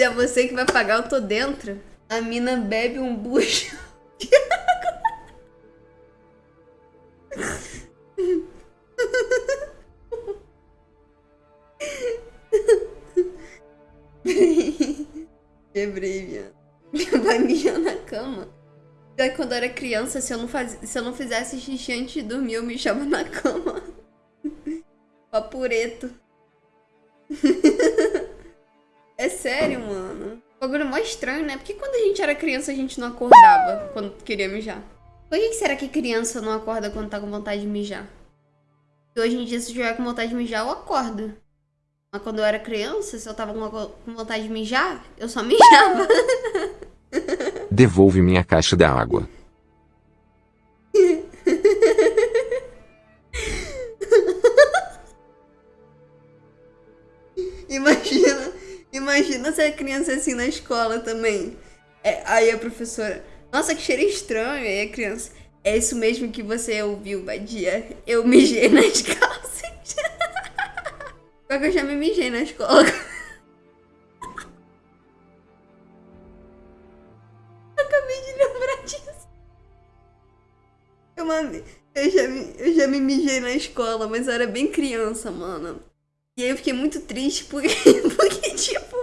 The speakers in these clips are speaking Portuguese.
Se é você que vai pagar, eu tô dentro. A mina bebe um bucho. Quebrei, viado. Vai mijar na cama. Daí quando eu era criança, se eu, não faz... se eu não fizesse xixi antes de dormir, eu me chamo na cama. Papureto. É sério, mano. O bagulho é mó estranho, né? Porque quando a gente era criança, a gente não acordava quando queria mijar. Por que será que criança não acorda quando tá com vontade de mijar? Porque hoje em dia, se eu estiver com vontade de mijar, eu acordo. Mas quando eu era criança, se eu tava com vontade de mijar, eu só mijava. Devolve minha caixa d'água. imagina, imagina se a criança assim na escola também. É, aí a professora, nossa, que cheiro estranho. Aí a criança, é isso mesmo que você ouviu, Badia? Eu mijei nas calças. Só que eu já me mijei na escola. Acabei de lembrar disso. Eu, eu, já eu já me mijei na escola, mas eu era bem criança, mano. E aí eu fiquei muito triste porque, porque tipo,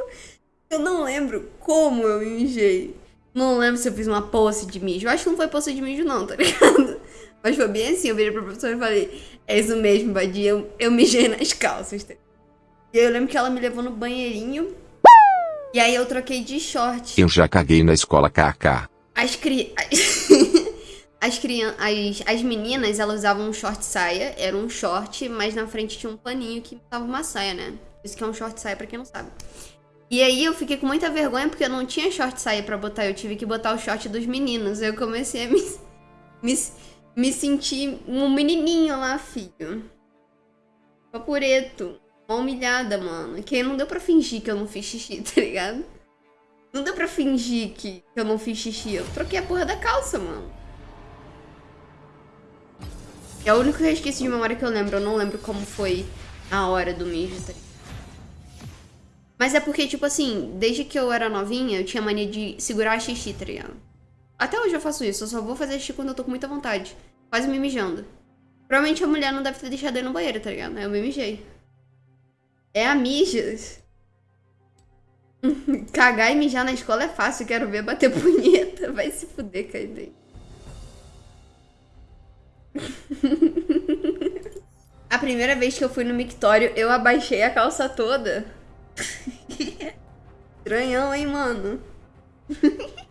eu não lembro como eu me mijei. Não lembro se eu fiz uma posse de mijo. Eu acho que não foi posse de mijo, não, tá ligado? Mas foi bem assim, eu virei pra professora e falei, é isso mesmo, Badia, eu, eu mijei nas calças, tá e aí eu lembro que ela me levou no banheirinho. E aí eu troquei de short. Eu já caguei na escola KK. As cri... As, as, as meninas, elas usavam um short saia. Era um short, mas na frente tinha um paninho que tava uma saia, né? Isso que é um short saia pra quem não sabe. E aí eu fiquei com muita vergonha porque eu não tinha short saia pra botar. Eu tive que botar o short dos meninos. Eu comecei a me, me, me sentir um menininho lá, filho. Papureto. Uma humilhada, mano. Que não deu pra fingir que eu não fiz xixi, tá ligado? Não deu pra fingir que eu não fiz xixi. Eu troquei a porra da calça, mano. É o único resquício de memória que eu lembro. Eu não lembro como foi a hora do mijo, tá? Mas é porque, tipo assim, desde que eu era novinha, eu tinha mania de segurar xixi, tá ligado? Até hoje eu faço isso. Eu só vou fazer xixi quando eu tô com muita vontade. Quase me mijando. Provavelmente a mulher não deve ter deixado ele no banheiro, tá ligado? Eu me mijei. É a mijas. Cagar e mijar na escola é fácil, quero ver bater punheta. Vai se fuder, Kaizen. A primeira vez que eu fui no mictório, eu abaixei a calça toda. Estranhão, hein, mano?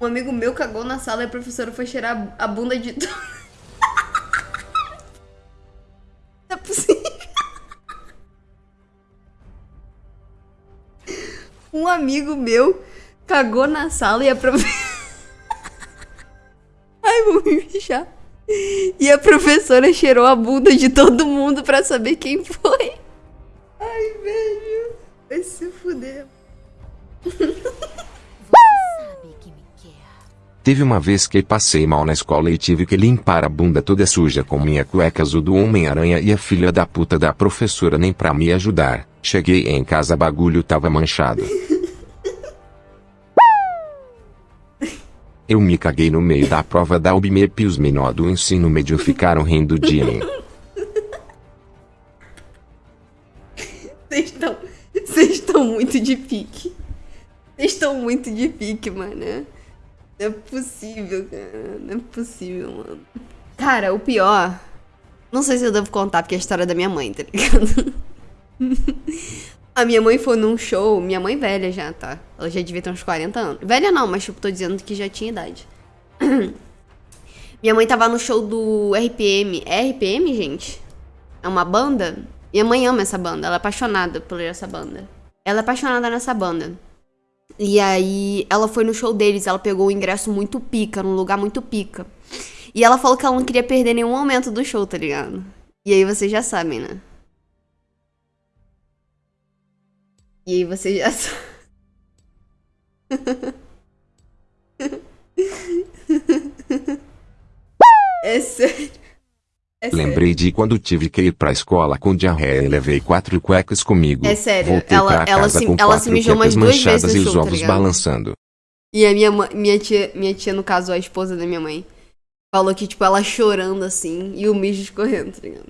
Um amigo meu cagou na sala e a professora foi cheirar a bunda de todo. um amigo meu cagou na sala e a professora. Mijar. E a professora cheirou a bunda de todo mundo pra saber quem foi. Ai, velho. Vai se fuder. Teve uma vez que passei mal na escola e tive que limpar a bunda toda suja com minha cueca azul do Homem-Aranha e a filha da puta da professora nem pra me ajudar. Cheguei em casa bagulho tava manchado. Eu me caguei no meio da prova da UBMEP e os menor do ensino médio ficaram rindo de mim. Vocês estão... Muito de pique. Vocês estão muito de pique, mano. Não é possível, cara. Não é possível, mano. Cara, o pior. Não sei se eu devo contar, porque é a história da minha mãe, tá ligado? a minha mãe foi num show. Minha mãe velha já, tá? Ela já devia ter uns 40 anos. Velha não, mas tipo, tô dizendo que já tinha idade. minha mãe tava no show do RPM. É RPM, gente? É uma banda? Minha mãe ama essa banda. Ela é apaixonada por essa banda. Ela é apaixonada nessa banda. E aí ela foi no show deles, ela pegou o ingresso muito pica, num lugar muito pica. E ela falou que ela não queria perder nenhum momento do show, tá ligado? E aí vocês já sabem, né? E aí vocês já sabem. É sério. É sério. Lembrei de quando tive que ir pra escola com diarreia e levei quatro cuecas comigo. É sério, Voltei ela- ela casa se- com ela se mijou umas duas vezes e os tá ovos ligado? balançando. E a minha, minha, tia, minha tia, no caso, a esposa da minha mãe, falou que, tipo, ela chorando assim e o mijo escorrendo, tá ligado?